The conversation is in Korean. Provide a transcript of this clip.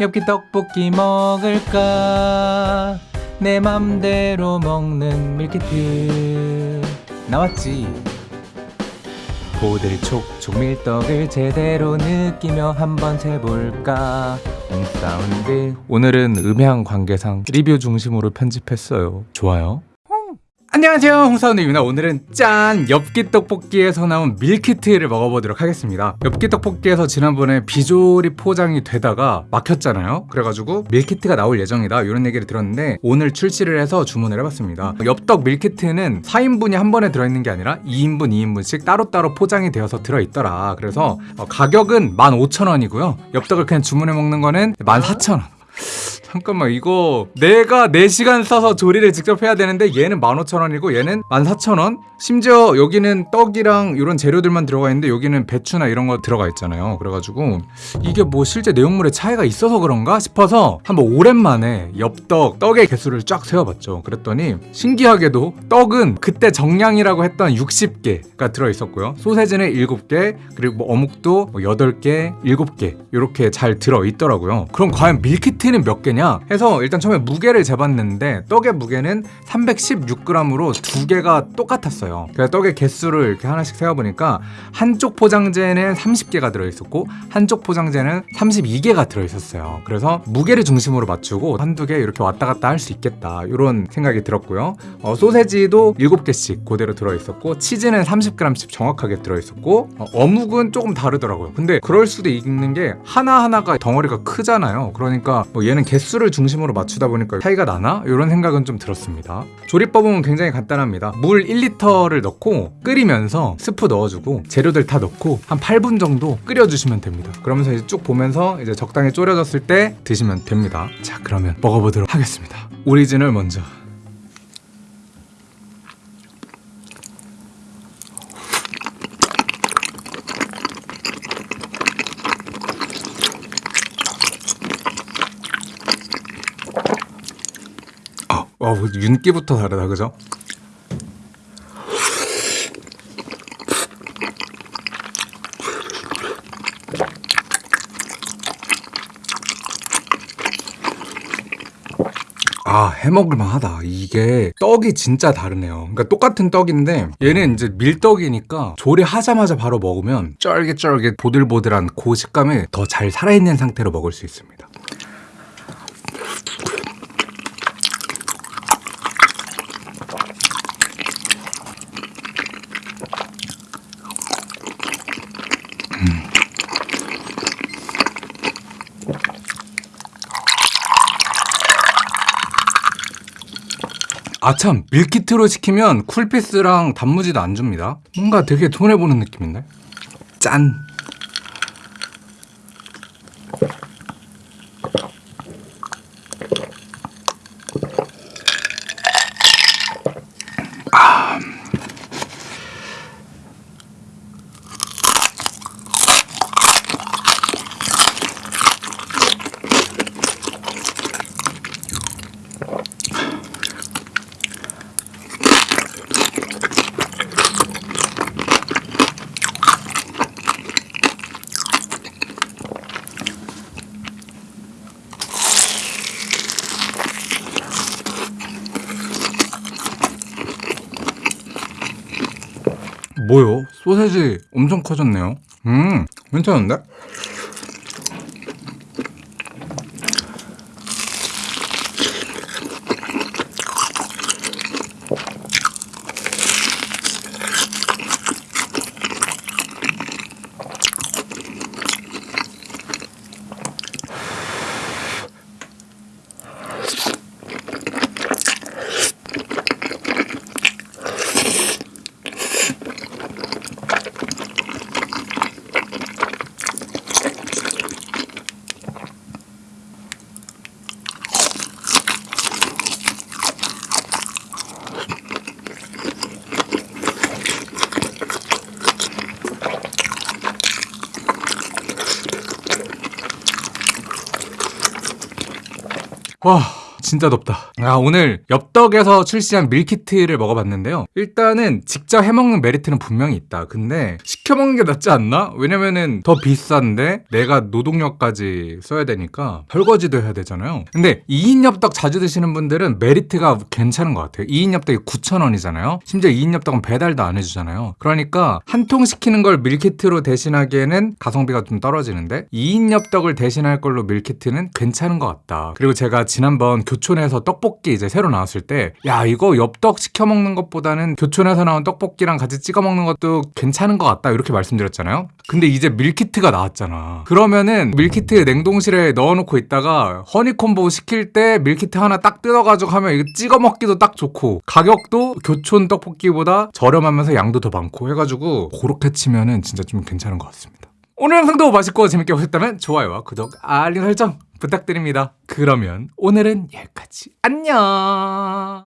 엽기 떡볶이 먹을까? 내 맘대로 먹는 밀키트. 나왔지? 보들촉 촉밀떡을 제대로 느끼며 한번 세볼까? 홍사운드 오늘은 음향 관계상 리뷰 중심으로 편집했어요. 좋아요 안녕하세요. 홍사운드입니다 오늘은 짠! 엽기 떡볶이에서 나온 밀키트를 먹어보도록 하겠습니다. 엽기 떡볶이에서 지난번에 비조리 포장이 되다가 막혔잖아요. 그래가지고 밀키트가 나올 예정이다. 이런 얘기를 들었는데 오늘 출시를 해서 주문을 해봤습니다. 엽떡 밀키트는 4인분이 한 번에 들어있는 게 아니라 2인분 2인분씩 따로따로 포장이 되어서 들어있더라. 그래서 어, 가격은 15,000원이고요. 엽떡을 그냥 주문해 먹는 거는 14,000원 잠깐만 이거 내가 4시간 써서 조리를 직접 해야 되는데 얘는 15,000원이고 얘는 14,000원? 심지어 여기는 떡이랑 이런 재료들만 들어가 있는데 여기는 배추나 이런 거 들어가 있잖아요. 그래가지고 이게 뭐 실제 내용물에 차이가 있어서 그런가 싶어서 한번 오랜만에 엽떡 떡의 개수를 쫙 세어봤죠. 그랬더니 신기하게도 떡은 그때 정량이라고 했던 60개가 들어있었고요. 소세지는 7개 그리고 뭐 어묵도 뭐 8개 7개 이렇게 잘 들어있더라고요. 그럼 과연 밀키트는 몇 개냐? 해서 일단 처음에 무게를 재봤는데 떡의 무게는 316g으로 두 개가 똑같았어요 그래서 떡의 개수를 이렇게 하나씩 세어보니까 한쪽 포장재는 30개가 들어있었고 한쪽 포장재는 32개가 들어있었어요. 그래서 무게를 중심으로 맞추고 한두 개 이렇게 왔다 갔다 할 수 있겠다 이런 생각이 들었고요. 어, 소세지도 7개씩 그대로 들어있었고 치즈는 30g씩 정확하게 들어있었고 어, 묵은 조금 다르더라고요. 근데 그럴 수도 있는 게 하나하나가 덩어리가 크잖아요. 그러니까 뭐 얘는 개수를 중심으로 맞추다 보니까 차이가 나나? 이런 생각은 좀 들었습니다. 조리법은 굉장히 간단합니다. 물 1리터 를 넣고 끓이면서 스프 넣어주고 재료들 다 넣고 한 8분 정도 끓여주시면 됩니다. 그러면서 이제 쭉 보면서 이제 적당히 졸여졌을 때 드시면 됩니다. 자 그러면 먹어보도록 하겠습니다. 오리지널 먼저. 어, 어, 윤기부터 다르다 그죠? 아 해먹을만 하다. 이게 떡이 진짜 다르네요. 그러니까 똑같은 떡인데 얘는 이제 밀떡이니까 조리하자마자 바로 먹으면 쫄깃쫄깃 보들보들한 그 식감이 더 잘 살아있는 상태로 먹을 수 있습니다 아 참. 밀키트로 시키면 쿨피스랑 단무지도 안 줍니다. 뭔가 되게 손해보는 느낌인데 짠 뭐요? 소세지 엄청 커졌네요 음 괜찮은데? 와 진짜 덥다. 아, 오늘 엽떡에서 출시한 밀키트를 먹어봤는데요. 일단은 직접 해먹는 메리트는 분명히 있다. 근데 시켜먹는 게 낫지 않나? 왜냐면은 더 비싼데 내가 노동력까지 써야 되니까 설거지도 해야 되잖아요. 근데 2인 엽떡 자주 드시는 분들은 메리트가 괜찮은 것 같아요. 2인 엽떡이 9,000원이잖아요. 심지어 2인 엽떡은 배달도 안 해주잖아요. 그러니까 한 통 시키는 걸 밀키트로 대신하기에는 가성비가 좀 떨어지는데 2인 엽떡을 대신할 걸로 밀키트는 괜찮은 것 같다. 그리고 제가 지난번 교촌에서 떡볶이 이제 새로 나왔을 때 야 이거 엽떡 시켜 먹는 것보다는 교촌에서 나온 떡볶이랑 같이 찍어 먹는 것도 괜찮은 것 같다 이렇게 말씀드렸잖아요. 근데 이제 밀키트가 나왔잖아. 그러면은 밀키트 냉동실에 넣어놓고 있다가 허니콤보 시킬 때 밀키트 하나 딱 뜯어가지고 하면 이거 찍어 먹기도 딱 좋고 가격도 교촌 떡볶이보다 저렴하면서 양도 더 많고 해가지고 그렇게 치면은 진짜 좀 괜찮은 것 같습니다. 오늘 영상도 맛있고 재밌게 보셨다면 좋아요와 구독, 알림 설정 부탁드립니다. 그러면 오늘은 여기까지. 안녕!